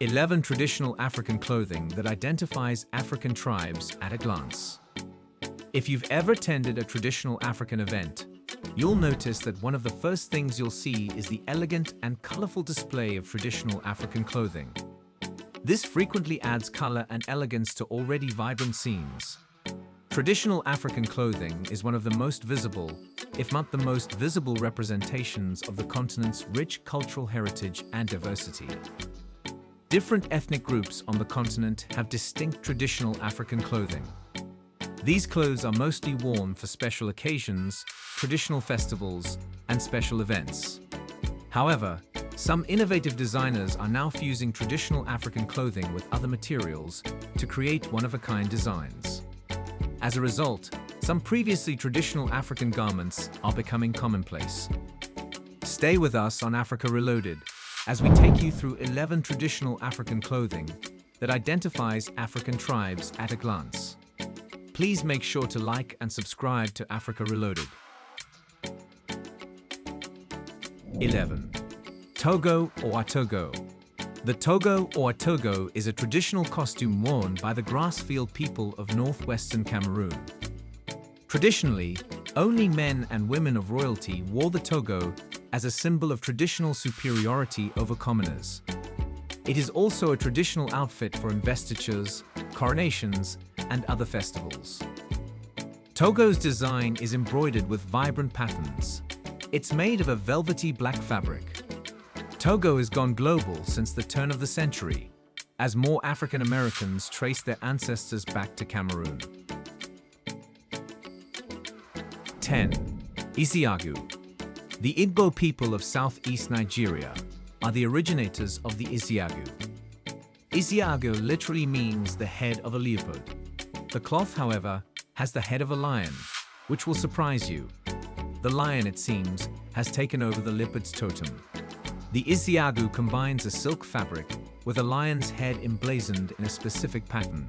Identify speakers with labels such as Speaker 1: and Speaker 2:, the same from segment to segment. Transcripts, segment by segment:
Speaker 1: 11 traditional African clothing that identifies African tribes at a glance. If you've ever attended a traditional African event, you'll notice that one of the first things you'll see is the elegant and colorful display of traditional African clothing. This frequently adds color and elegance to already vibrant scenes. Traditional African clothing is one of the most visible, if not the most visible representations of the continent's rich cultural heritage and diversity. Different ethnic groups on the continent have distinct traditional African clothing. These clothes are mostly worn for special occasions, traditional festivals, and special events. However, some innovative designers are now fusing traditional African clothing with other materials to create one-of-a-kind designs. As a result, some previously traditional African garments are becoming commonplace. Stay with us on Africa Reloaded as we take you through 11 traditional African clothing that identifies African tribes at a glance. Please make sure to like and subscribe to Africa Reloaded. 11. Togo or Atogo The togo or atogo is a traditional costume worn by the grassfield people of northwestern Cameroon. Traditionally, only men and women of royalty wore the togo as a symbol of traditional superiority over commoners. It is also a traditional outfit for investitures, coronations, and other festivals. Togo's design is embroidered with vibrant patterns. It's made of a velvety black fabric. Togo has gone global since the turn of the century, as more African Americans trace their ancestors back to Cameroon. 10. Isiagu the Igbo people of southeast Nigeria are the originators of the Isiagu. Isiagu literally means the head of a leopard. The cloth, however, has the head of a lion, which will surprise you. The lion, it seems, has taken over the leopard's totem. The Isiagu combines a silk fabric with a lion's head emblazoned in a specific pattern.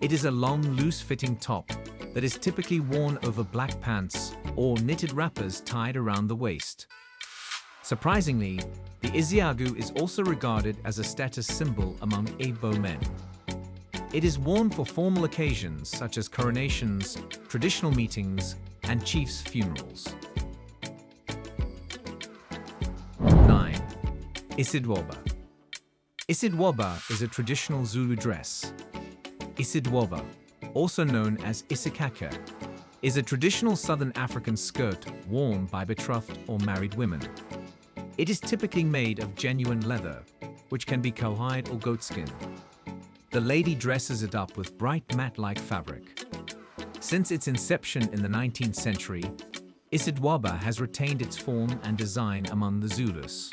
Speaker 1: It is a long, loose-fitting top that is typically worn over black pants or knitted wrappers tied around the waist. Surprisingly, the Isiagu is also regarded as a status symbol among Igbo men. It is worn for formal occasions such as coronations, traditional meetings, and chiefs' funerals. 9. Isidwaba Isidwaba is a traditional Zulu dress. Isidwaba, also known as Isikaka, is a traditional Southern African skirt worn by betrothed or married women. It is typically made of genuine leather, which can be cowhide or goatskin. The lady dresses it up with bright matte-like fabric. Since its inception in the 19th century, Isidwaba has retained its form and design among the Zulus.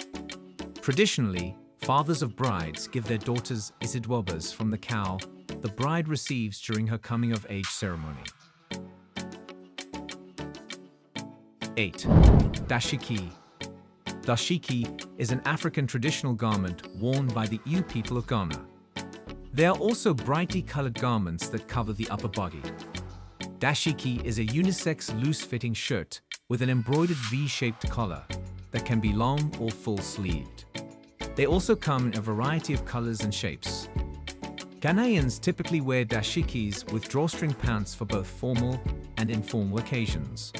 Speaker 1: Traditionally, fathers of brides give their daughters Isidwabas from the cow the bride receives during her coming-of-age ceremony. 8. Dashiki Dashiki is an African traditional garment worn by the Ewe people of Ghana. They are also brightly colored garments that cover the upper body. Dashiki is a unisex loose-fitting shirt with an embroidered V-shaped collar that can be long or full-sleeved. They also come in a variety of colors and shapes. Ghanaians typically wear dashikis with drawstring pants for both formal and informal occasions.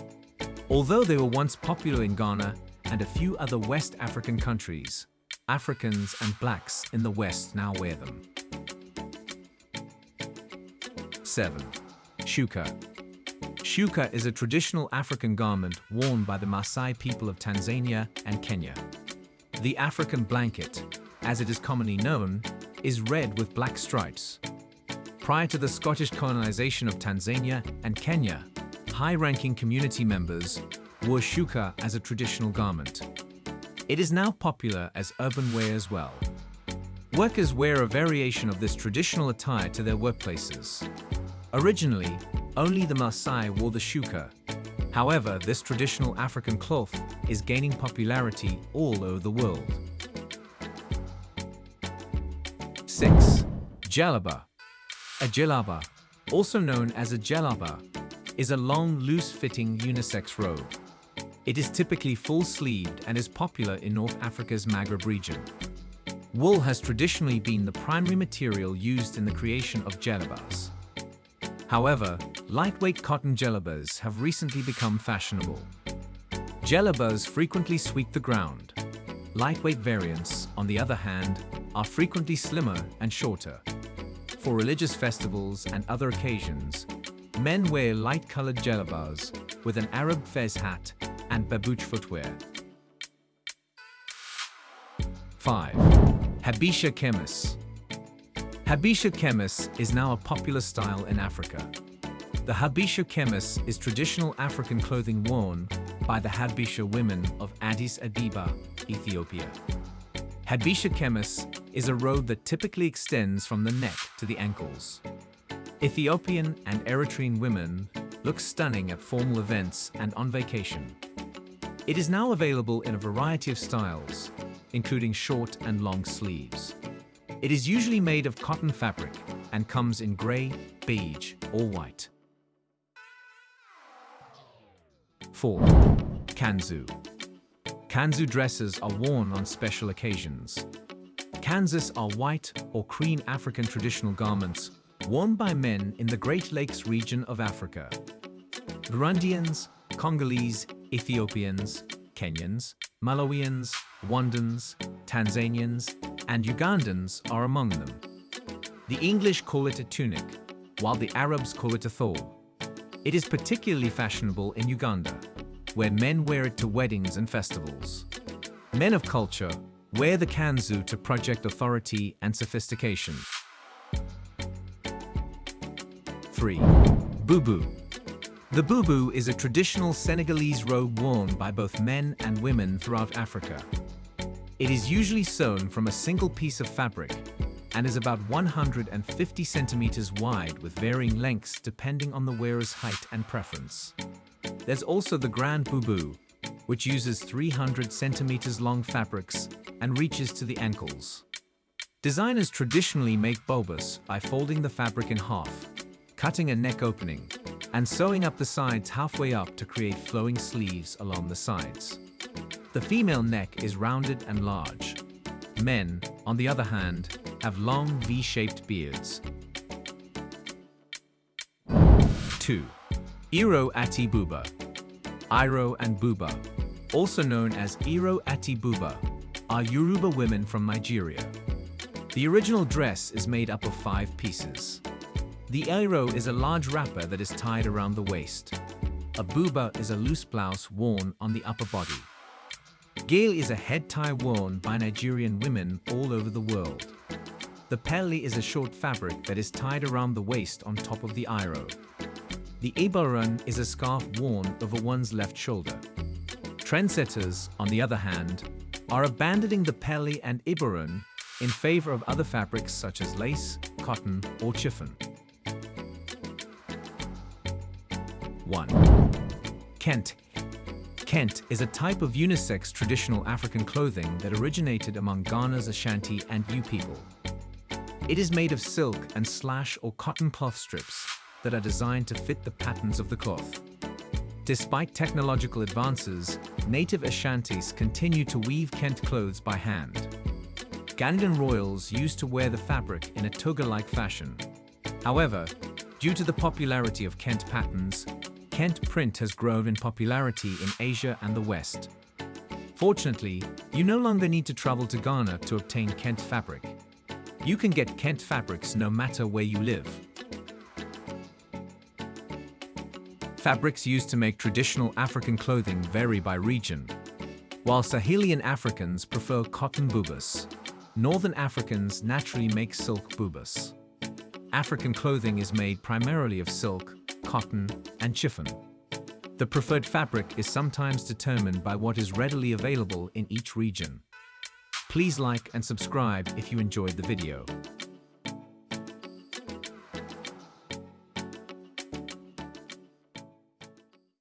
Speaker 1: Although they were once popular in Ghana and a few other West African countries, Africans and blacks in the West now wear them. 7. Shuka Shuka is a traditional African garment worn by the Maasai people of Tanzania and Kenya. The African blanket, as it is commonly known, is red with black stripes. Prior to the Scottish colonization of Tanzania and Kenya, high-ranking community members wore shuka as a traditional garment. It is now popular as urban wear as well. Workers wear a variation of this traditional attire to their workplaces. Originally, only the Maasai wore the shuka. However, this traditional African cloth is gaining popularity all over the world. 6. Djellaba A djellaba, also known as a jalaba, is a long, loose-fitting unisex robe. It is typically full-sleeved and is popular in North Africa's Maghreb region. wool has traditionally been the primary material used in the creation of djellabas. However, lightweight cotton djellabas have recently become fashionable. Djellabas frequently sweep the ground. Lightweight variants, on the other hand, are frequently slimmer and shorter. For religious festivals and other occasions, men wear light-colored djellabas with an Arab fez hat and babouche footwear. 5. Habesha Kemis Habesha Kemis is now a popular style in Africa. The Habesha Kemis is traditional African clothing worn by the Habesha women of Addis Ababa, Ethiopia. Habesha Kemis is a robe that typically extends from the neck to the ankles. Ethiopian and Eritrean women look stunning at formal events and on vacation. It is now available in a variety of styles, including short and long sleeves. It is usually made of cotton fabric and comes in grey, beige or white. 4. Kanzu Kanzu dresses are worn on special occasions. Kanzus are white or cream African traditional garments worn by men in the Great Lakes region of Africa. Burundians, Congolese, Ethiopians, Kenyans, Malawians, Rwandans, Tanzanians, and Ugandans are among them. The English call it a tunic, while the Arabs call it a thawb. It is particularly fashionable in Uganda, where men wear it to weddings and festivals. Men of culture wear the kanzu to project authority and sophistication. 3. Bubu The bubu is a traditional Senegalese robe worn by both men and women throughout Africa. It is usually sewn from a single piece of fabric and is about 150 centimeters wide with varying lengths depending on the wearer's height and preference. There's also the Grand Bubu, which uses 300 centimeters long fabrics and reaches to the ankles. Designers traditionally make bobas by folding the fabric in half, cutting a neck opening, and sewing up the sides halfway up to create flowing sleeves along the sides. The female neck is rounded and large. Men, on the other hand, have long V-shaped beards. 2. Iro Ati Buba Iro and Buba, also known as Iro Ati Buba, are Yoruba women from Nigeria. The original dress is made up of five pieces. The Iro is a large wrapper that is tied around the waist. A buba is a loose blouse worn on the upper body. Gele is a head tie worn by Nigerian women all over the world. The pelle is a short fabric that is tied around the waist on top of the iro. The ibarun is a scarf worn over one's left shoulder. Trendsetters, on the other hand, are abandoning the pelle and ibarun in favor of other fabrics such as lace, cotton, or chiffon. 1. Kente Kente is a type of unisex traditional African clothing that originated among Ghana's Ashanti and Ewe people. It is made of silk and slash or cotton cloth strips that are designed to fit the patterns of the cloth. Despite technological advances, native Ashantis continue to weave Kente clothes by hand. Ghanaian royals used to wear the fabric in a toga-like fashion. However, due to the popularity of Kente patterns, Kente print has grown in popularity in Asia and the West. Fortunately, you no longer need to travel to Ghana to obtain Kente fabric. You can get Kente fabrics no matter where you live. Fabrics used to make traditional African clothing vary by region. While Sahelian Africans prefer cotton bubas, Northern Africans naturally make silk bubas. African clothing is made primarily of silk, cotton, and chiffon. The preferred fabric is sometimes determined by what is readily available in each region. Please like and subscribe if you enjoyed the video.